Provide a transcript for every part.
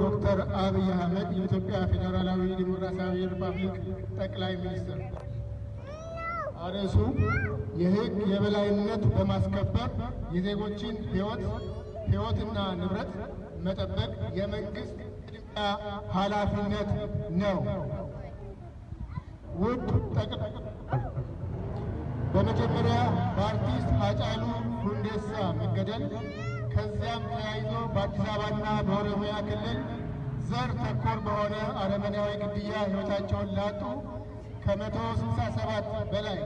ዶክተር አብይ አህመድ የኢትዮጵያ ፌዴራላዊ ዲሞክራሲያዊ ሪፐብሊክ ጠቅላይ ሚኒስትር። አርዕሱ የሕግ የበላይነት በማስከበር የዜጎችን ሕይወት ሕይወትና ንብረት መጠበቅ የመንግስት ቅድሚያ ኃላፊነት ነው። ውድ ጠቅላይ በመጀመሪያ በአርቲስት ሃጫሉ ሁንዴሳ መገደል ከዚያም ተያይዞ በአዲስ አበባና በኦሮሚያ ክልል ዘር ተኮር በሆነ አረመኔያዊ ግድያ ሕይወታቸውን ላጡ ከመቶ ስልሳ ሰባት በላይ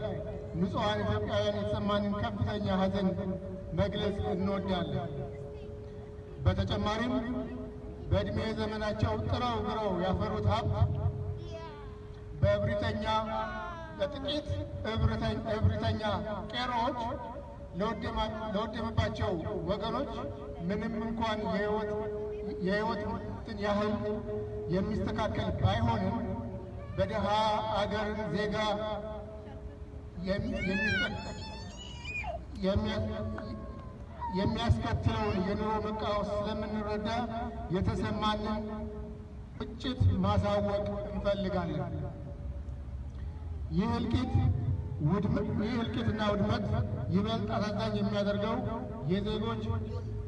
ንጹሐን ኢትዮጵያውያን የተሰማንን ከፍተኛ ሐዘን መግለጽ እንወዳለን። በተጨማሪም በዕድሜ ዘመናቸው ጥረው ግረው ያፈሩት ሀብት በእብሪተኛ ለጥቂት እብሪተኛ ቄሮዎች ለወደመባቸው ወገኖች ምንም እንኳን የሕይወትን ያህል የሚስተካከል ባይሆንም በድሃ አገር ዜጋ የሚያስከትለውን የኑሮ መቃወስ ስለምንረዳ የተሰማንን ቁጭት ማሳወቅ እንፈልጋለን። ይህ እልቂት ይህ እልቂትና ውድመት ይበልጥ አሳዛኝ የሚያደርገው የዜጎች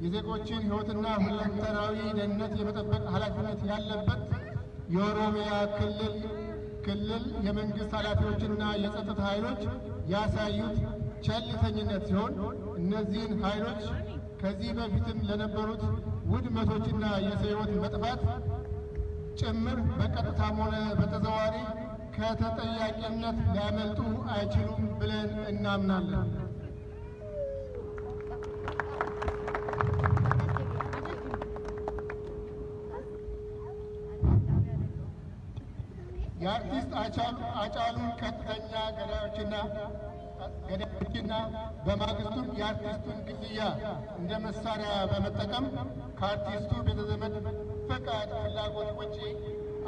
የዜጎችን ሕይወትና ሁለንተናዊ ደህንነት የመጠበቅ ኃላፊነት ያለበት የኦሮሚያ ክልል ክልል የመንግስት ኃላፊዎችና የጸጥታ ኃይሎች ያሳዩት ቸልተኝነት ሲሆን እነዚህን ኃይሎች ከዚህ በፊትም ለነበሩት ውድመቶችና የሰው ሕይወት መጥፋት ጭምር በቀጥታም ሆነ በተዘዋዋሪ ከተጠያቂነት ሊያመልጡ አይችሉም ብለን እናምናለን። የአርቲስት አጫሉን ቀጥተኛ ገዳዮችና ገዳዮችና በማግስቱም የአርቲስቱን ግድያ እንደ መሳሪያ በመጠቀም ከአርቲስቱ ቤተዘመድ ፈቃድ ፍላጎት ውጪ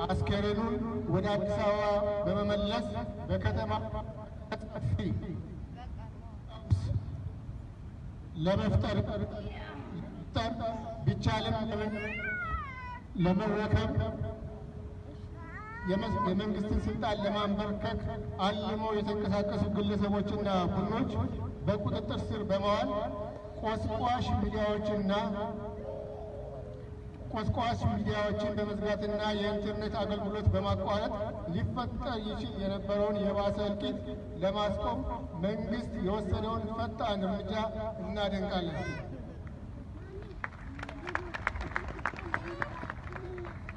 አስከሬኑን ወደ አዲስ አበባ በመመለስ በከተማ ለመፍጠር ቢቻልም ለመረከብ የመንግስትን ስልጣን ለማንበርከክ አልሞ የተንቀሳቀሱ ግለሰቦችና ቡድኖች በቁጥጥር ስር በመዋል ቆስቋሽ ሚዲያዎችና ቆስቋሽ ሚዲያዎችን በመዝጋትና የኢንተርኔት አገልግሎት በማቋረጥ ሊፈጠር ይችል የነበረውን የባሰ እልቂት ለማስቆም መንግስት የወሰደውን ፈጣን እርምጃ እናደንቃለን።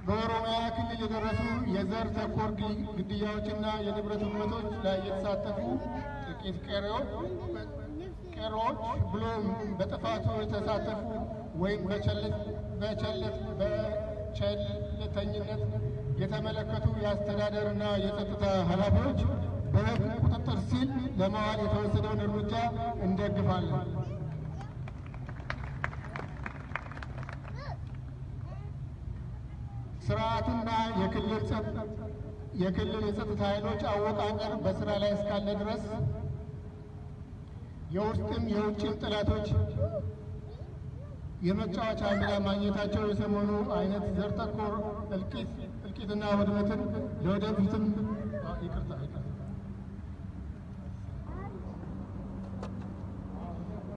በኦሮሚያ ክልል የደረሱ የዘር ተኮር ግድያዎችና የንብረት ውድመቶች ላይ የተሳተፉ ጥቂት ቄሮዎች ብሎም በጥፋቱ የተሳተፉ ወይም በቸልተኝነት የተመለከቱ የአስተዳደርና የጸጥታ ኃላፊዎች በሕግ ቁጥጥር ሲል ለማዋል የተወሰደውን እርምጃ እንደግፋለን። ስርዓቱና የክልል የጸጥታ ኃይሎች አወቃቀር በስራ ላይ እስካለ ድረስ የውስጥም የውጭም ጠላቶች የመጫወቻ ሜዳ ማግኘታቸው የሰሞኑ አይነት ዘር ተኮር እልቂትና ውድመትን ለወደፊትም ይቅርታ።